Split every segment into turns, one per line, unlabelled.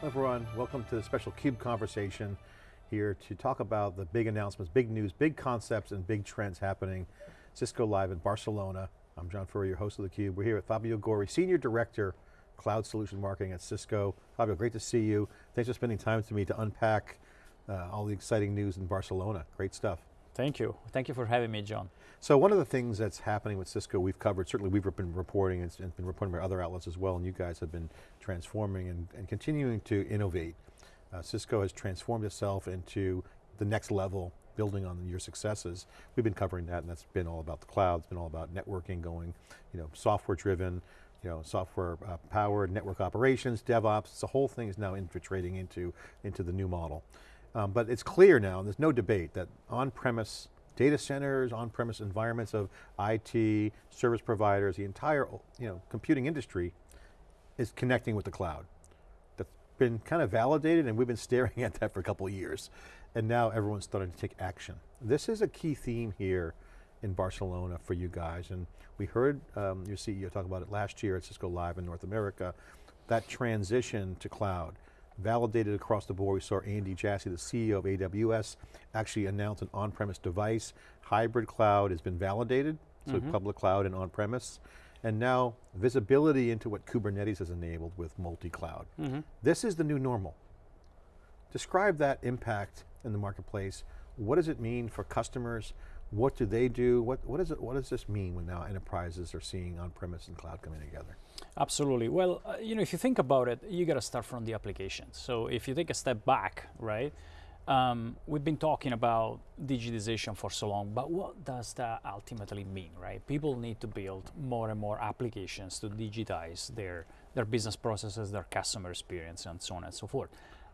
Everyone, welcome to the special CUBE conversation here to talk about the big announcements, big news, big concepts, and big trends happening. Cisco Live in Barcelona. I'm John Furrier, your host of theCUBE. We're here with Fabio Gori, Senior Director, Cloud Solution Marketing at Cisco. Fabio, great to see you. Thanks for spending time with me to unpack uh, all the exciting news in Barcelona. Great stuff.
Thank you. Thank you for having me, John.
So one of the things that's happening with Cisco, we've covered, certainly we've been reporting and been reporting by other outlets as well, and you guys have been transforming and, and continuing to innovate. Uh, Cisco has transformed itself into the next level, building on your successes. We've been covering that and that's been all about the cloud, it's been all about networking going, you know, software driven, you know, software uh, powered, network operations, DevOps, the whole thing is now infiltrating into, into the new model. Um, but it's clear now, and there's no debate, that on-premise data centers, on-premise environments of IT, service providers, the entire you know, computing industry is connecting with the cloud That's been kind of validated and we've been staring at that for a couple years. And now everyone's starting to take action. This is a key theme here in Barcelona for you guys. And we heard um, your CEO talk about it last year at Cisco Live in North America, that transition to cloud, validated across the board. We saw Andy Jassy, the CEO of AWS, actually announce an on-premise device. Hybrid cloud has been validated, so mm -hmm. public cloud and on-premise and now visibility into what Kubernetes has enabled with multi-cloud. Mm -hmm. This is the new normal. Describe that impact in the marketplace. What does it mean for customers? What do they do? What, what, is it, what does this mean when now enterprises are seeing on-premise and cloud coming together?
Absolutely. Well, uh, you know, if you think about it, you got to start from the applications. So if you take a step back, right? Um, we've been talking about digitization for so long, but what does that ultimately mean, right? People need to build more and more applications to digitize their, their business processes, their customer experience, and so on and so forth.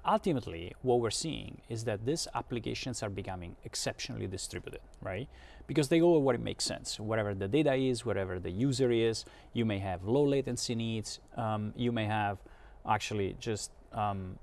Ultimately, what we're seeing is that these applications are becoming exceptionally distributed, right? Because they go where it makes sense. Whatever the data is, whatever the user is, you may have low latency needs, um, you may have actually just um,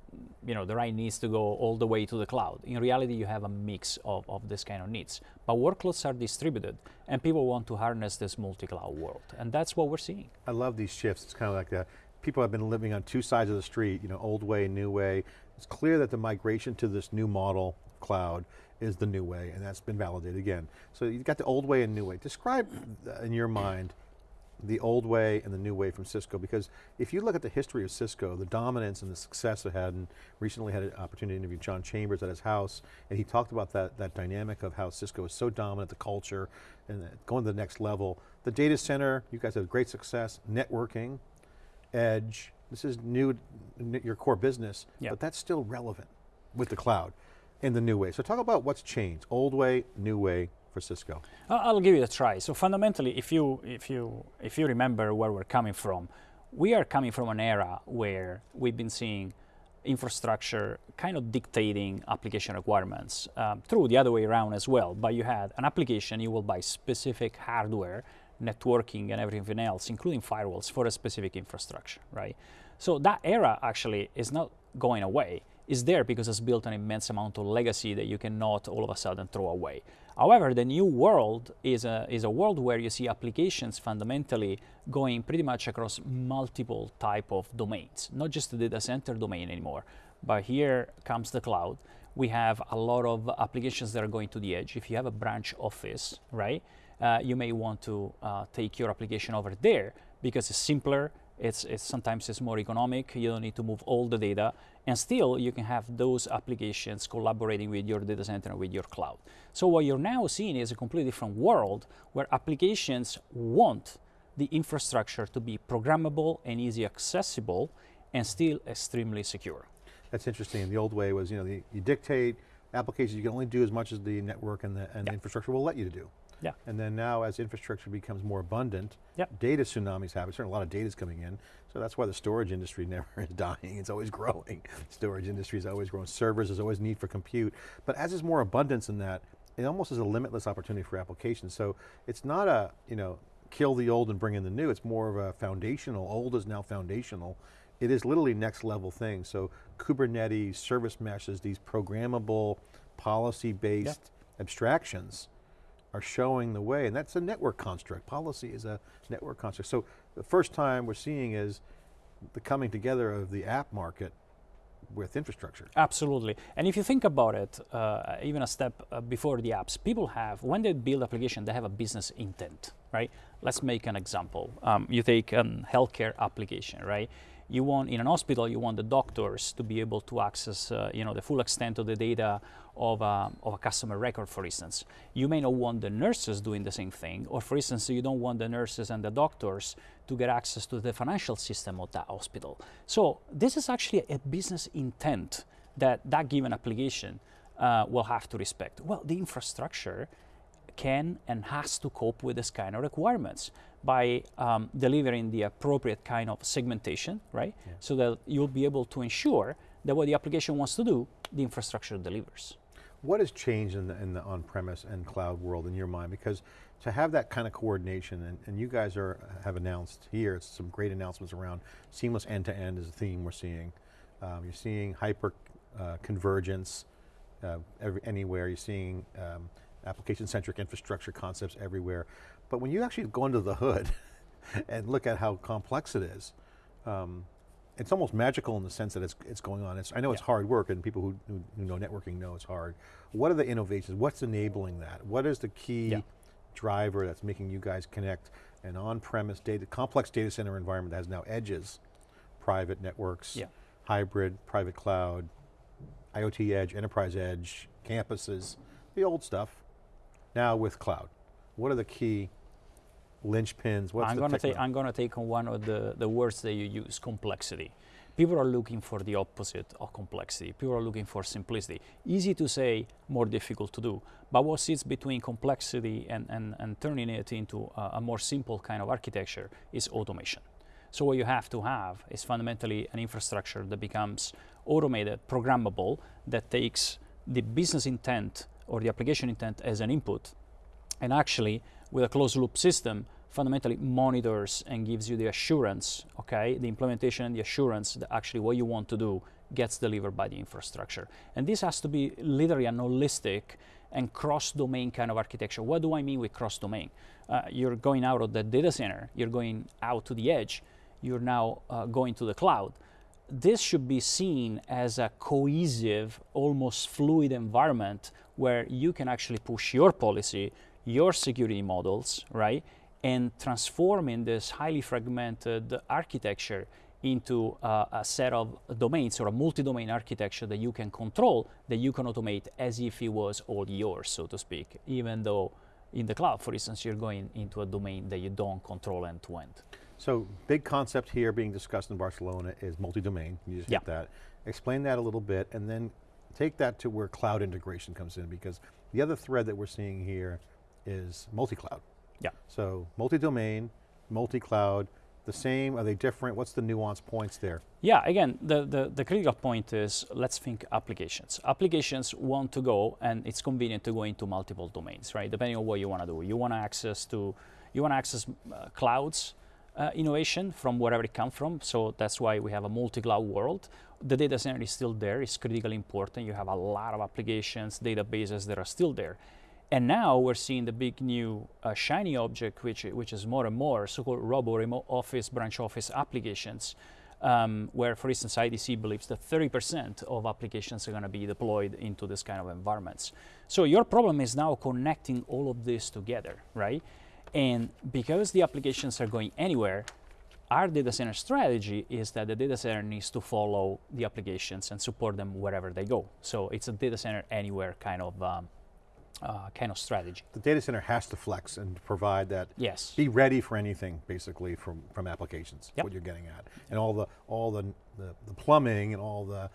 you know, the right needs to go all the way to the cloud. In reality, you have a mix of, of this kind of needs. But workloads are distributed and people want to harness this multi-cloud world. And that's what we're seeing.
I love these shifts. It's kind of like that. People have been living on two sides of the street, you know, old way, new way. It's clear that the migration to this new model, cloud, is the new way, and that's been validated again. So you've got the old way and new way. Describe, uh, in your mind, the old way and the new way from Cisco because if you look at the history of Cisco, the dominance and the success it had, and recently had an opportunity to interview John Chambers at his house, and he talked about that, that dynamic of how Cisco is so dominant, the culture, and going to the next level. The data center, you guys have great success, networking, edge, this is new, your core business, yep. but that's still relevant with the cloud in the new way. So talk about what's changed, old way, new way, for Cisco?
I'll give it a try. So fundamentally, if you, if, you, if you remember where we're coming from, we are coming from an era where we've been seeing infrastructure kind of dictating application requirements. Um, through the other way around as well, but you had an application, you will buy specific hardware, networking and everything else, including firewalls for a specific infrastructure, right? So that era actually is not going away. It's there because it's built an immense amount of legacy that you cannot all of a sudden throw away. However, the new world is a, is a world where you see applications fundamentally going pretty much across multiple type of domains, not just the data center domain anymore. But here comes the cloud. We have a lot of applications that are going to the edge. If you have a branch office, right, uh, you may want to uh, take your application over there because it's simpler, it's, it's, sometimes it's more economic, you don't need to move all the data, and still you can have those applications collaborating with your data center and with your cloud. So what you're now seeing is a completely different world where applications want the infrastructure to be programmable and easy accessible and still extremely secure.
That's interesting. The old way was, you know, the, you dictate applications, you can only do as much as the network and the, and the infrastructure will let you to do.
Yeah.
And then now as infrastructure becomes more abundant,
yep.
data tsunamis happen, certainly a lot of data is coming in, so that's why the storage industry never is dying, it's always growing. storage industry is always growing, servers, there's always need for compute, but as there's more abundance in that, it almost is a limitless opportunity for applications. So it's not a, you know, kill the old and bring in the new, it's more of a foundational, old is now foundational. It is literally next level thing. So Kubernetes, service meshes, these programmable, policy-based abstractions are showing the way, and that's a network construct. Policy is a network construct. So the first time we're seeing is the coming together of the app market with infrastructure.
Absolutely. And if you think about it, uh, even a step uh, before the apps, people have, when they build application, they have a business intent, right? Let's make an example. Um, you take a healthcare application, right? You want, in an hospital, you want the doctors to be able to access, uh, you know, the full extent of the data of a, of a customer record, for instance. You may not want the nurses doing the same thing, or for instance, you don't want the nurses and the doctors to get access to the financial system of that hospital. So this is actually a business intent that that given application uh, will have to respect. Well, the infrastructure can and has to cope with this kind of requirements by um, delivering the appropriate kind of segmentation, right?
Yeah.
So that you'll be able to ensure that what the application wants to do, the infrastructure delivers.
What has changed in the, in the on-premise and cloud world in your mind? Because to have that kind of coordination, and, and you guys are have announced here, some great announcements around seamless end-to-end is a theme we're seeing. Um, you're seeing hyper uh, convergence uh, every, anywhere. You're seeing um, application-centric infrastructure concepts everywhere. But when you actually go under the hood and look at how complex it is, um, it's almost magical in the sense that it's, it's going on. It's, I know it's hard work and people who, who, who, know networking know it's hard. What are the innovations? What's enabling that? What is the key
yeah.
driver that's making you guys connect an on-premise data, complex data center environment that has now edges, private networks,
yeah.
hybrid, private cloud, IoT edge, enterprise edge, campuses, the old stuff, now with cloud. What are the key linchpins? What's
I'm going to take I'm going to take on one of the, the words that you use, complexity. People are looking for the opposite of complexity. People are looking for simplicity. Easy to say, more difficult to do. But what sits between complexity and, and, and turning it into a, a more simple kind of architecture is automation. So what you have to have is fundamentally an infrastructure that becomes automated, programmable, that takes the business intent or the application intent as an input, and actually with a closed loop system fundamentally monitors and gives you the assurance, okay, the implementation and the assurance that actually what you want to do gets delivered by the infrastructure. And this has to be literally an holistic and cross-domain kind of architecture. What do I mean with cross-domain? Uh, you're going out of the data center, you're going out to the edge, you're now uh, going to the cloud. This should be seen as a cohesive, almost fluid environment where you can actually push your policy, your security models, right? And transforming this highly fragmented architecture into uh, a set of domains or a multi-domain architecture that you can control, that you can automate as if it was all yours, so to speak, even though in the cloud, for instance, you're going into a domain that you don't control end to end.
So big concept here being discussed in Barcelona is multi-domain, you just
yeah.
hit that. Explain that a little bit and then take that to where cloud integration comes in because the other thread that we're seeing here is multi-cloud.
Yeah.
So multi-domain, multi-cloud, the same, are they different? What's the nuance points there?
Yeah, again, the, the, the, critical point is let's think applications. Applications want to go and it's convenient to go into multiple domains, right? Depending on what you want to do. You want to access to, you want to access uh, clouds, uh, innovation from wherever it comes from. So that's why we have a multi-cloud world. The data center is still there. It's critically important. You have a lot of applications, databases that are still there. And now we're seeing the big new uh, shiny object, which, which is more and more so-called robo remote office, branch office applications, um, where, for instance, IDC believes that 30% of applications are going to be deployed into this kind of environments. So your problem is now connecting all of this together, right? And because the applications are going anywhere, our data center strategy is that the data center needs to follow the applications and support them wherever they go. So it's a data center anywhere kind of um, uh, kind of strategy.
The data center has to flex and provide that.
Yes.
Be ready for anything, basically, from, from applications.
Yep.
What you're getting at, and all the all the, the, the plumbing and all the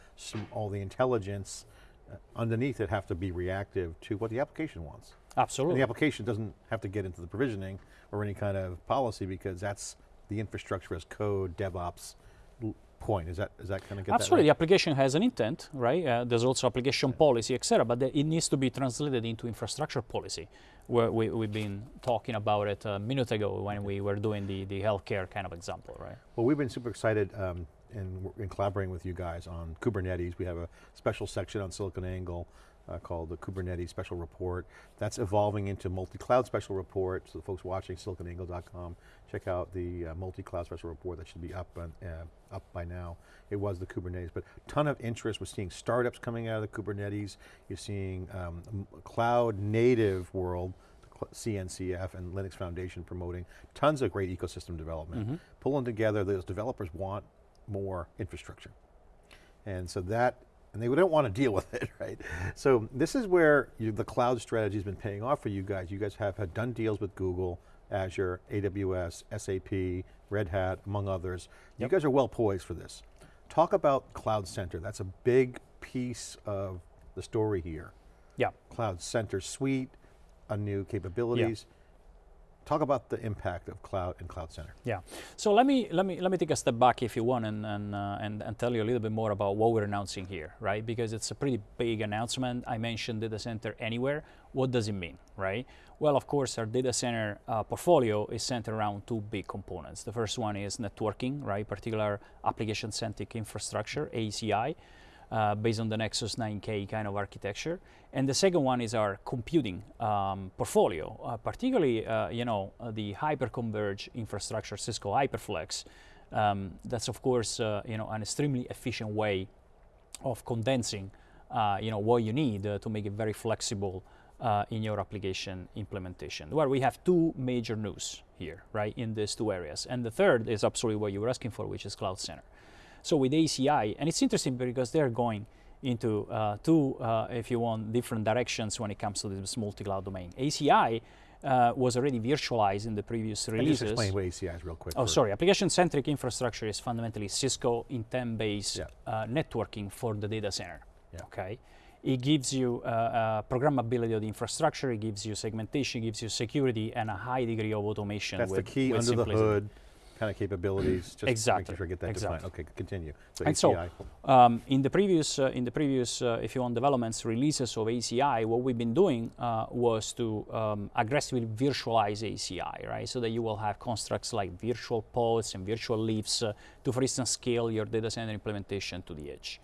all the intelligence uh, underneath it have to be reactive to what the application wants.
Absolutely.
And the application doesn't have to get into the provisioning or any kind of policy because that's the infrastructure as code, DevOps point. Is that is that kind of
Absolutely,
right?
the application has an intent, right? Uh, there's also application policy, etc. But the, it needs to be translated into infrastructure policy. Where we, we've been talking about it a minute ago when we were doing the, the healthcare kind of example, right?
Well, we've been super excited um, in, in collaborating with you guys on Kubernetes. We have a special section on SiliconANGLE uh, called the Kubernetes Special Report. That's evolving into multi-cloud special report, so the folks watching siliconangle.com, check out the uh, multi-cloud special report that should be up, on, uh, up by now. It was the Kubernetes, but ton of interest. We're seeing startups coming out of the Kubernetes. You're seeing um, cloud native world, CNCF and Linux Foundation promoting tons of great ecosystem development.
Mm-hmm.
Pulling together, those developers want more infrastructure. And so that, and they don't want to deal with it, right? So this is where you, the cloud strategy has been paying off for you guys. You guys have had done deals with Google, Azure, AWS, SAP, Red Hat, among others. Yep. You guys are well poised for this. Talk about Cloud Center. That's a big piece of the story here.
Yeah.
Cloud Center Suite, a new capabilities. Talk about the impact of cloud and Cloud Center.
Yeah. So let me let me let me take a step back, if you want, and and, uh, and and tell you a little bit more about what we're announcing here, right? Because it's a pretty big announcement. I mentioned data center anywhere. What does it mean, right? Well, of course, our data center uh, portfolio is centered around two big components. The first one is networking, right? Particular application-centric infrastructure, ACI uh, based on the Nexus 9K kind of architecture. And the second one is our computing um, portfolio, uh, particularly uh, you know uh, the hyperconverged infrastructure, Cisco HyperFlex. Um, that's of course uh, you know an extremely efficient way of condensing uh, you know what you need to make it very flexible in your application implementation. Where we have two major news here, right, in these two areas. And the third is absolutely what you were asking for, which is Cloud Center. So with ACI, and it's interesting because they're going into uh, two, uh, if you want, different directions when it comes to this multi-cloud domain. ACI uh, was already virtualized in the previous releases.
Just explain what ACI is real quick.
Oh, sorry. Application-centric infrastructure is fundamentally Cisco intent-based yeah. Uh, networking for the data center. Yeah. Okay. It gives you uh, uh, programmability of the infrastructure. It gives you segmentation. It gives you security and a high degree of automation.
That's
with,
the key under simplicity. the hood kind of capabilities. Just
exactly.
Make sure get that
exactly.
defined. Okay, continue.
So and ACI. so, um, in the previous, uh, in the previous, uh, if you want, developments releases of ACI, what we've been doing uh, was to um, aggressively virtualize ACI, right? So that you will have constructs like virtual pods and virtual leaves uh, to, for instance, scale your data center implementation to the edge.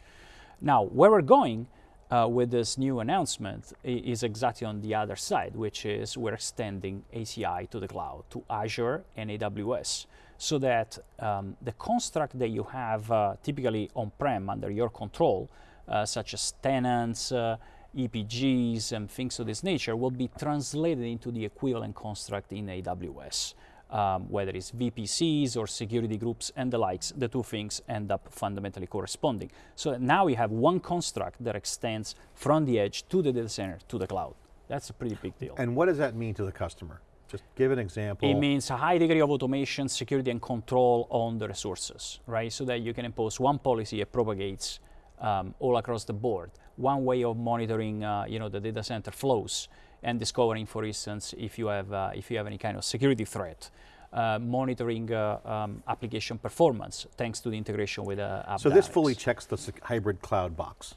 Now, where we're going. Uh, with this new announcement is exactly on the other side, which is we're extending ACI to the cloud, to Azure and AWS so that um, the construct that you have uh, typically on-prem under your control, uh, such as tenants, uh, EPGs, and things of this nature, will be translated into the equivalent construct in AWS. Um, whether it's VPCs or security groups and the likes, the two things end up fundamentally corresponding. So now we have one construct that extends from the edge to the data center to the cloud. That's a pretty big deal.
And what does that mean to the customer? Just give an example.
It means a high degree of automation, security, and control on the resources, right? So that you can impose one policy that propagates um, all across the board. One way of monitoring, uh, you know, the data center flows and discovering, for instance, if you have uh, if you have any kind of security threat. Uh, monitoring uh, um, application performance thanks to the integration with uh,
app So this fully checks the hybrid cloud box.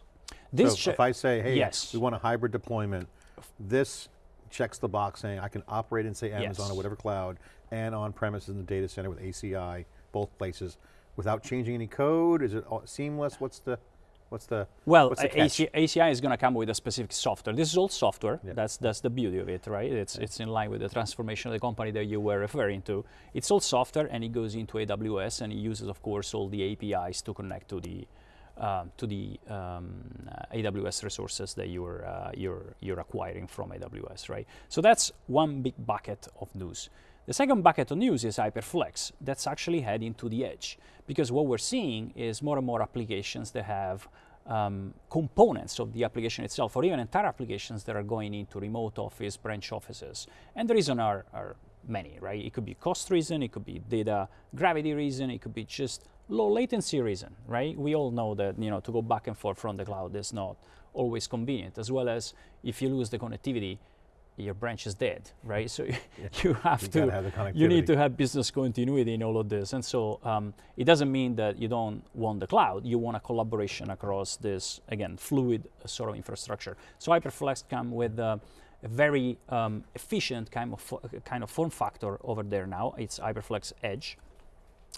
This so if I say, hey, yes. we want a hybrid deployment, this checks the box saying I can operate in say Amazon yes. or whatever cloud and on premises in the data center with ACI, both places, without changing any code? Is it seamless? What's the, what's the
Well,
what's the
ACI, ACI is going to come with a specific software. This is all software. Yeah. That's, that's the beauty of it, right? It's, it's in line with the transformation of the company that you were referring to. It's all software and it goes into AWS and it uses, of course, all the APIs to connect to the, um, to the um, uh, AWS resources that you're, uh, you're, you're acquiring from AWS, right? So that's one big bucket of news. The second bucket of news is HyperFlex. That's actually heading to the edge because what we're seeing is more and more applications that have um, components of the application itself or even entire applications that are going into remote office, branch offices. And the reason are, are many, right? It could be cost reason, it could be data gravity reason, it could be just low latency reason, right? We all know that you know to go back and forth from the cloud is not always convenient, as well as if you lose the connectivity, your branch is dead, right? So yeah. you have you to, have you need to have business continuity in all of this. And so um, it doesn't mean that you don't want the cloud, you want a collaboration across this, again, fluid sort of infrastructure. So HyperFlex come with uh, a very um, efficient kind of, kind of form factor over there now. It's HyperFlex Edge.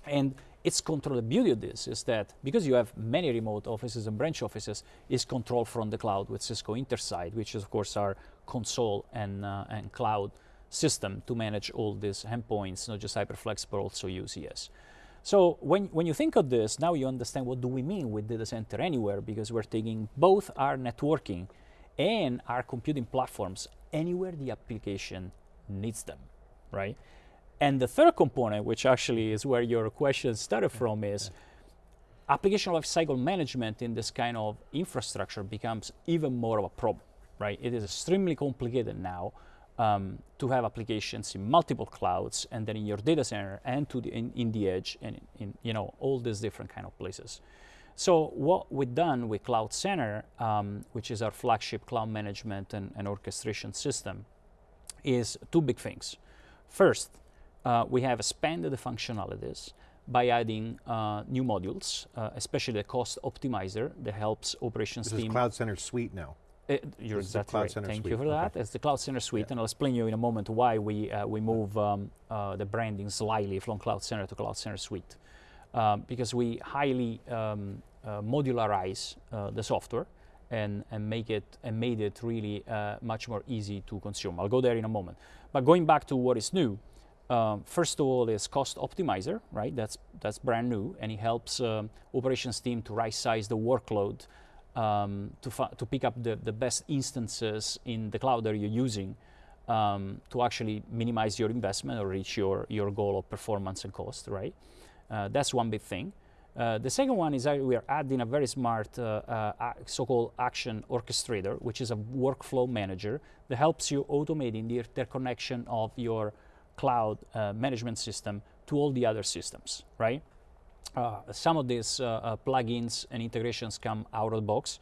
And it's controlled. The beauty of this is that because you have many remote offices and branch offices, it's controlled from the cloud with Cisco Intersight, which is of course our console and, uh, and cloud system to manage all these endpoints, not just HyperFlex, but also UCS. So when, when you think of this, now you understand what do we mean with data center anywhere, because we're taking both our networking and our computing platforms anywhere the application needs them, right? And the third component, which actually is where your question started from, is application lifecycle management in this kind of infrastructure becomes even more of a problem, right? It is extremely complicated now um, to have applications in multiple clouds and then in your data center and to the, in, in the edge and in, you know all these different kind of places. So what we've done with Cloud Center, um, which is our flagship cloud management and, and, orchestration system, is two big things. First, uh, we have expanded the functionalities by adding uh, new modules, uh, especially the cost optimizer that helps operations
this
team.
This is Cloud Center Suite now.
Uh, you're exactly right. Thank suite. you for that. Okay. It's the Cloud Center Suite, yeah. and I'll explain you in a moment why we uh, we move um, uh, the branding slightly from Cloud Center to Cloud Center Suite, um, because we highly um, uh, modularize uh, the software and and make it and made it really uh, much more easy to consume. I'll go there in a moment. But going back to what is new, um, first of all is cost optimizer, right? That's that's brand new, and it helps um, operations team to right size the workload um, to, to pick up the, the best instances in the cloud that you're using um, to actually minimize your investment or reach your, your goal of performance and cost, right? Uh, that's one big thing. Uh, the second one is that we are adding a very smart uh, uh so-called action orchestrator, which is a workflow manager that helps you automating the interconnection of your cloud uh, management system to all the other systems, right? Uh, some of these uh, uh, plugins and integrations come out of the box,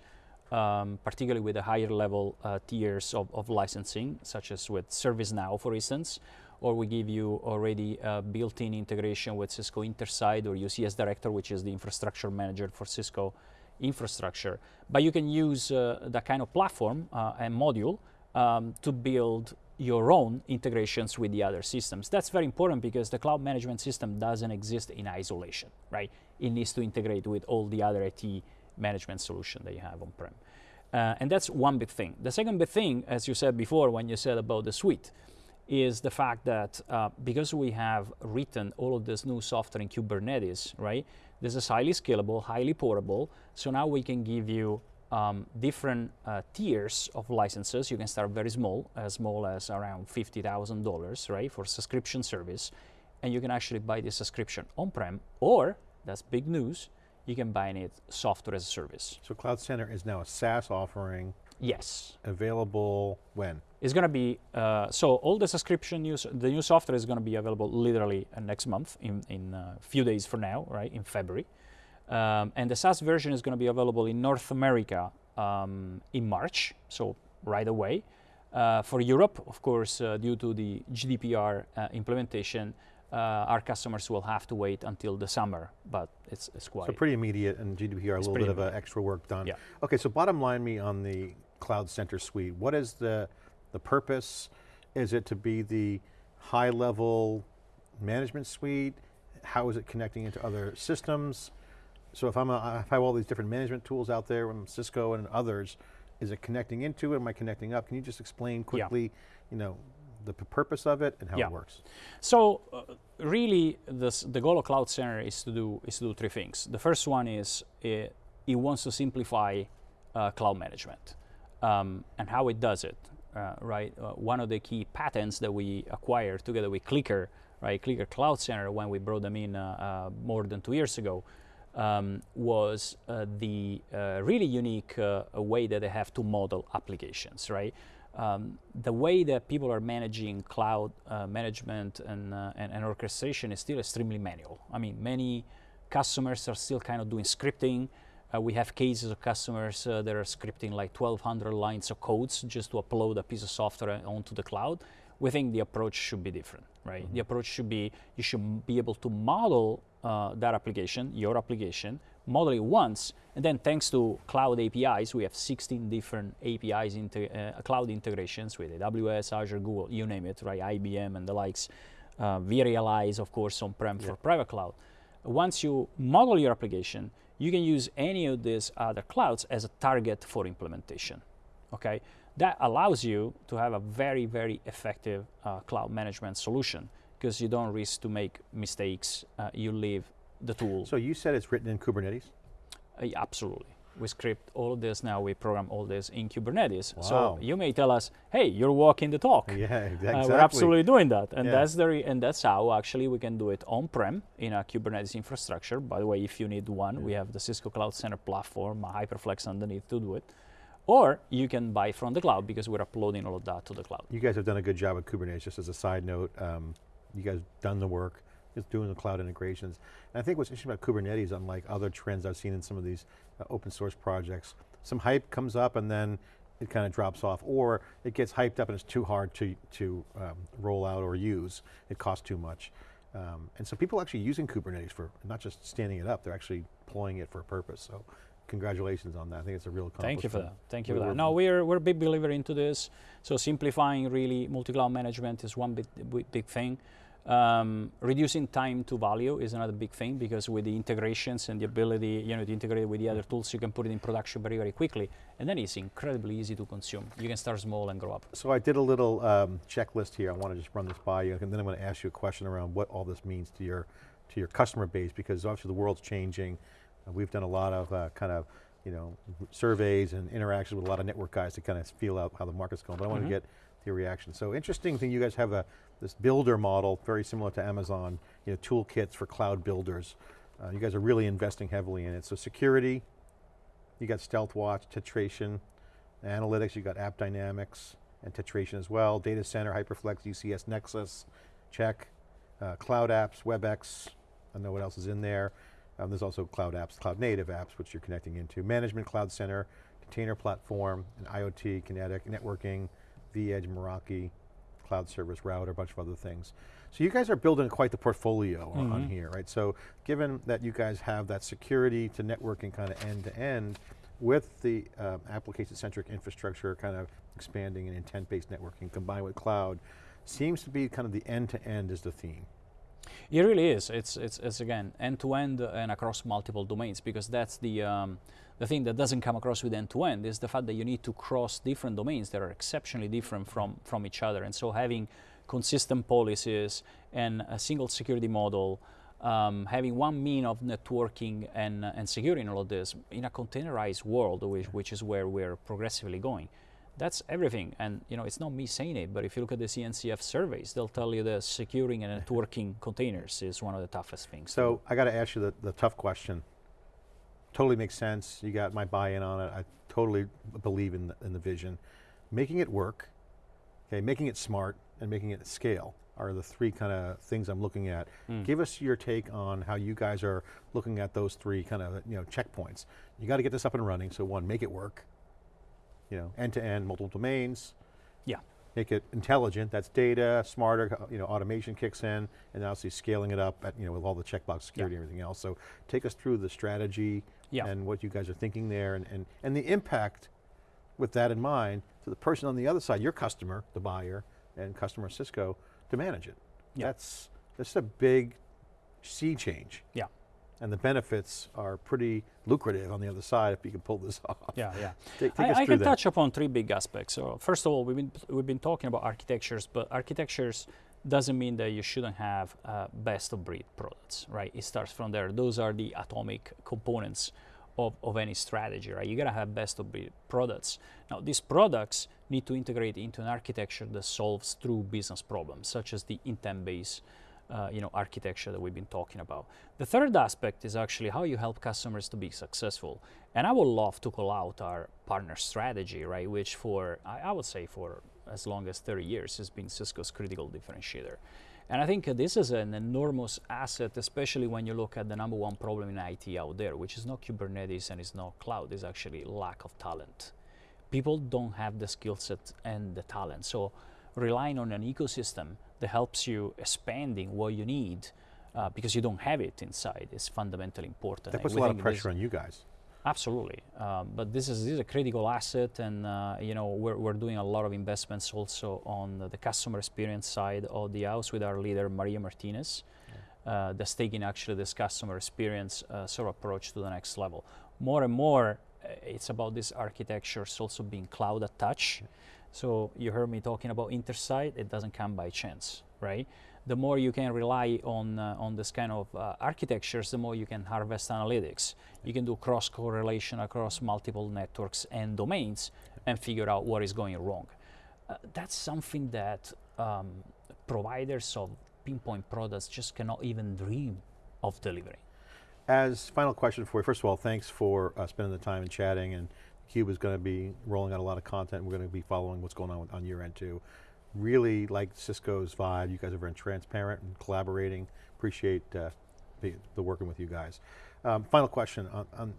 um, particularly with the higher level uh, tiers of, of, licensing, such as with ServiceNow, for instance, or we give you already built-in integration with Cisco Intersight or UCS Director, which is the infrastructure manager for Cisco infrastructure. But you can use uh, that kind of platform uh, and module um, to build your own integrations with the other systems. That's very important because the cloud management system doesn't exist in isolation, right? It needs to integrate with all the other IT management solution that you have on-prem. Uh, and that's one big thing. The second big thing, as you said before when you said about the suite, is the fact that uh, because we have written all of this new software in Kubernetes, right? This is highly scalable, highly portable. So now we can give you um, different uh, tiers of licenses. You can start very small, as small as around $50,000, right, for subscription service. And you can actually buy the subscription on-prem, or, that's big news, you can buy it software as a service.
So Cloud Center is now a SaaS offering.
Yes.
Available when?
It's going to be, uh, so all the subscription news, the new software is going to be available literally uh, next month, in a in, uh, few days from now, right, in February. Um, and the SaaS version is going to be available in North America um, in March, so right away. Uh, for Europe, of course, uh, due to the GDPR uh, implementation, uh, our customers will have to wait until the summer, but it's, it's quite.
So pretty immediate and GDPR, a little bit of extra work done.
Yeah.
Okay, so bottom line me on the Cloud Center suite, what is the, the purpose? Is it to be the high level management suite? How is it connecting into other systems? So if I'm a, if I have all these different management tools out there from Cisco and others, is it connecting into it? Am I connecting up? Can you just explain quickly, yeah. you know, the purpose of it and how
yeah.
it works?
So uh, really, this, the goal of Cloud Center is to do is to do three things. The first one is it, it wants to simplify uh, cloud management um, and how it does it. Uh, right, uh, one of the key patents that we acquired together with CliQr, right, CliQr Cloud Center, when we brought them in uh, uh, more than two years ago, um, was uh, the uh, really unique uh, way that they have to model applications, right? Um, the way that people are managing cloud uh, management and, uh, and, and, orchestration is still extremely manual. I mean, many customers are still kind of doing scripting. Uh, we have cases of customers that are scripting like 1,200 lines of codes just to upload a piece of software onto the cloud. We think the approach should be different, right? Mm -hmm. The approach should be you should be able to model uh, that application, your application, model it once, and then thanks to cloud APIs, we have 16 different APIs, into uh, cloud integrations with AWS, Azure, Google, you name it, right? IBM and the likes. Uh, realize, of course, on-prem yeah. for private cloud. once you model your application, you can use any of these other clouds as a target for implementation. Okay, that allows you to have a very, very effective uh, cloud management solution because you don't risk to make mistakes. Uh, you leave the tool.
So you said it's written in Kubernetes?
Uh, absolutely. We script all of this now. We program all this in Kubernetes.
Wow.
So you may tell us, "Hey, you're walking the talk."
Yeah, exactly.
Uh, we're absolutely doing that, and
Yeah.
that's the re- and that's how actually we can do it on-prem in a Kubernetes infrastructure. By the way, if you need one, we have the Cisco Cloud Center platform, Hyperflex underneath to do it, or you can buy from the cloud because we're uploading all of that to the cloud.
You guys have done a good job with Kubernetes, just as a side note. Um, you guys done the work, just doing the cloud integrations. And I think what's interesting about Kubernetes, unlike other trends I've seen in some of these uh, open source projects, some hype comes up and then it kind of drops off, or it gets hyped up and it's too hard to, to um, roll out or use. It costs too much. Um, and so people are actually using Kubernetes for not just standing it up, they're actually deploying it for a purpose. So congratulations on that. I think it's a real accomplishment.
Thank you for that. Thank you for that. No, we're we're a big believer into this. So simplifying really multi-cloud management is one big, big thing. Um, reducing time to value is another big thing because with the integrations and the ability, you know, to integrate with the other tools, you can put it in production very very quickly, and then it's incredibly easy to consume. You can start small and grow up.
So I did a little um, checklist here. I want to just run this by you, and then I'm going to ask you a question around what all this means to your to your customer base, because obviously the world's changing. Uh, we've done a lot of uh, kind of you know surveys and interactions with a lot of network guys to kind of feel out how the market's going. But I want
Mhm.
to get your reaction. So interesting thing, you guys have a this builder model, very similar to Amazon. You know, toolkits for cloud builders. Uh, you guys are really investing heavily in it. So security, you got Stealth Watch, Tetration, analytics, you got App Dynamics, and Tetration as well. Data Center, Hyperflex, UCS Nexus, check. Uh, cloud apps, WebEx, I don't know what else is in there. Um, there's also cloud apps, cloud native apps, which you're connecting into. Management Cloud Center, container platform, and IoT, Kinetic, networking, vEdge, Meraki, cloud service router, a bunch of other things. So you guys are building quite the portfolio on- on
Mhm.
here, right? So given that you guys have that security to networking kind of end to end, with the um, application-centric infrastructure kind of expanding and intent-based networking combined with cloud, seems to be kind of the end-to-end is the theme.
It really is. It's it's, it's again end to end and across multiple domains because that's the um, the thing that doesn't come across with end to end is the fact that you need to cross different domains that are exceptionally different from from each other, and so having consistent policies and a single security model. Um, having one mean of networking and, and securing all of this in a containerized world, which, which is where we're progressively going, that's everything. And you know, it's not me saying it, but if you look at the CNCF surveys, they'll tell you that securing and networking containers is one of the toughest things.
So I got to ask you the, the tough question. Totally makes sense. You got my buy-in on it. I totally believe in the, in the vision. Making it work, okay, making it smart, and making it scale are the three kind of things I'm looking at.
Mm.
Give us your take on how you guys are looking at those three kind of you know checkpoints. You got to get this up and running. So one, make it work. You know, end to end, multiple domains.
Yeah.
Make it intelligent. That's data, smarter. You know, automation kicks in, and obviously scaling it up at you know with all the checkbox security and everything else. So take us through the strategy
Yeah.
and what you guys are thinking there, and and and the impact with that in mind to the person on the other side, your customer, the buyer, and customer Cisco to manage it.
Yeah.
That's that's a big sea change.
Yeah.
And the benefits are pretty lucrative on the other side if you can pull this off.
Yeah, yeah.
Take, take
I, I can
that.
touch upon three big aspects. So first of all, we've been we've been talking about architectures, but architectures doesn't mean that you shouldn't have uh, best of breed products, right? It starts from there. Those are the atomic components of, of any strategy, right? You gotta have best of breed products. Now, these products need to integrate into an architecture that solves true business problems, such as the intent-based uh, you know, architecture that we've been talking about. The third aspect is actually how you help customers to be successful. And I would love to call out our partner strategy, right? Which for, I, I would say for as long as 30 years has been Cisco's critical differentiator. And I think this is an enormous asset, especially when you look at the number one problem in IT out there, which is not Kubernetes and it's not cloud, it's actually lack of talent. People don't have the skill set and the talent. So relying on an ecosystem that helps you expanding what you need uh, because you don't have it inside is fundamentally important.
That puts a lot of pressure on you guys.
Absolutely, um, but this is this is a critical asset, and uh, you know we're we're doing a lot of investments also on the customer experience side of the house with our leader Maria Martinez. uh, that's taking actually this customer experience uh, sort of approach to the next level. More and more, uh, it's about these architectures also being cloud attached. So you heard me talking about Intersight. It doesn't come by chance, right? The more you can rely on uh, on this kind of uh, architectures, the more you can harvest analytics. You can do cross correlation across multiple networks and domains, and figure out what is going wrong. Uh, that's something that um, providers of pinpoint products just cannot even dream of delivering.
As final question for you, first of all, thanks for uh, spending the time and chatting and Cube is going to be rolling out a lot of content. We're going to be following what's going on on your end too. Really like Cisco's vibe. You guys are very transparent and collaborating. Appreciate uh, the, the, working with you guys. Um, final question on, on,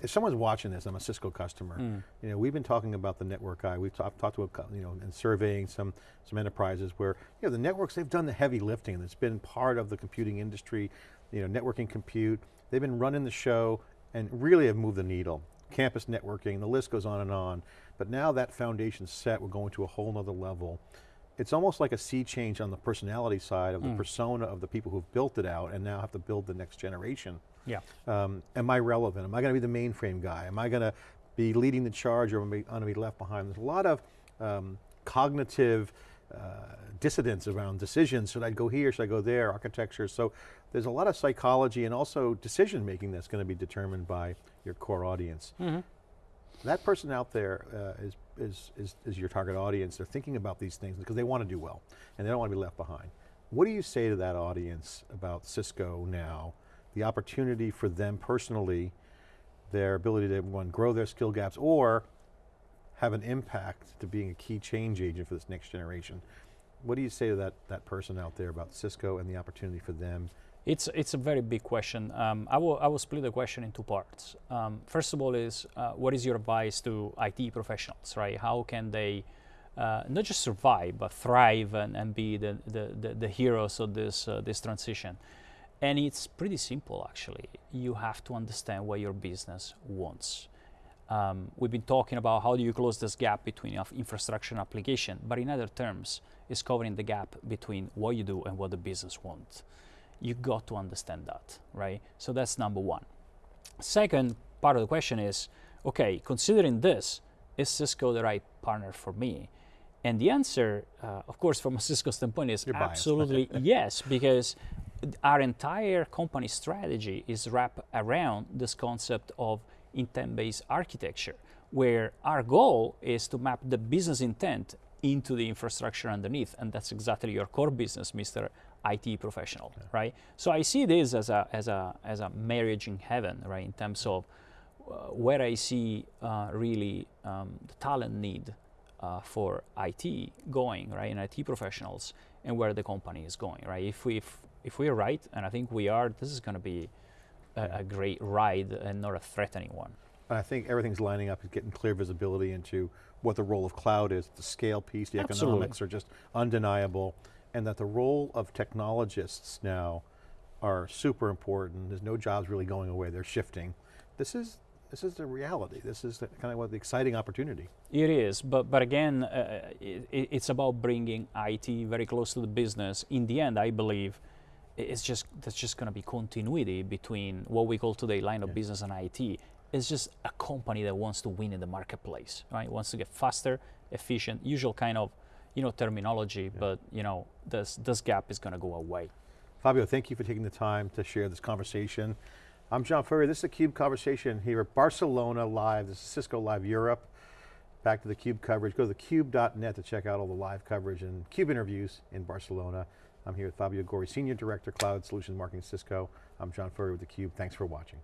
if someone's watching this, I'm a Cisco customer. Mm. You know, we've been talking about the network guy. We've talked to, a, you know, and surveying some some enterprises where, you know, the networks they've done the heavy lifting. It's been part of the computing industry. You know, networking compute. They've been running the show and really have moved the needle campus networking, the list goes on and on. But now that foundation's set, we're going to a whole nother level. It's almost like a sea change on the personality side of the mm. persona of the people who've built it out and now have to build the next generation.
Yeah.
Um, am I relevant? Am I going to be the mainframe guy? Am I going to be leading the charge or am I going to be left behind? There's a lot of um, cognitive uh, dissidence around decisions. Should I go here, should I go there, architecture. So there's a lot of psychology and also decision making that's going to be determined by your core audience. Mm -hmm. That person out there uh, is, is, is, is your target audience. They're thinking about these things because they want to do well and they don't want to be left behind. What do you say to that audience about Cisco now, the opportunity for them personally, their ability to one, grow their skill gaps or have an impact to being a key change agent for this next generation. What do you say to that, that person out there about Cisco and the opportunity for them?
It's, it's a very big question. Um, I, will, I will split the question in two parts. Um, first of all is, uh, what is your advice to IT professionals, right? How can they uh, not just survive, but thrive and, and be the, the, the, the heroes of this, uh, this transition? And it's pretty simple, actually. You have to understand what your business wants. Um, we've been talking about how do you close this gap between infrastructure and application, but in other terms, it's covering the gap between what you do and what the business wants. You got to understand that, right? So that's number one. Second part of the question is, okay, considering this, is Cisco the right partner for me? And the answer, uh, of course, from a Cisco standpoint is
You're
absolutely yes, because our entire company strategy is wrapped around this concept of intent-based architecture, where our goal is to map the business intent into the infrastructure underneath, and that's exactly your core business, Mr. IT professional, yeah. right? So I see this as a as a as a marriage in heaven, right? In terms of uh, where I see uh, really um, the talent need uh, for IT going, right, and IT professionals, and where the company is going, right? If we if, if we're right, and I think we are, this is going to be a, a, great ride and not a threatening one.
I think everything's lining up and getting clear visibility into what the role of cloud is, the scale piece, the
Absolutely.
economics are just undeniable, and that the role of technologists now are super important. There's no jobs really going away, they're shifting. This is this is the reality. This is the, kind of what the exciting opportunity.
It is, but but again, uh, it, it's about bringing IT very close to the business. In the end, I believe it's just there's just going to be continuity between what we call today line of yeah. business and IT. It's just a company that wants to win in the marketplace, right? Wants to get faster, efficient, usual kind of you know terminology, yeah. but you know this this gap is going to go away.
Fabio, thank you for taking the time to share this conversation. I'm John Furrier. This is the CUBE conversation here at Barcelona Live. This is Cisco Live Europe. Back to the CUBE coverage. Go to thecube.net to check out all the live coverage and CUBE interviews in Barcelona. I'm here with Fabio Gori, Senior Director, Cloud Solutions Marketing Cisco. I'm John Furrier with theCUBE, thanks for watching.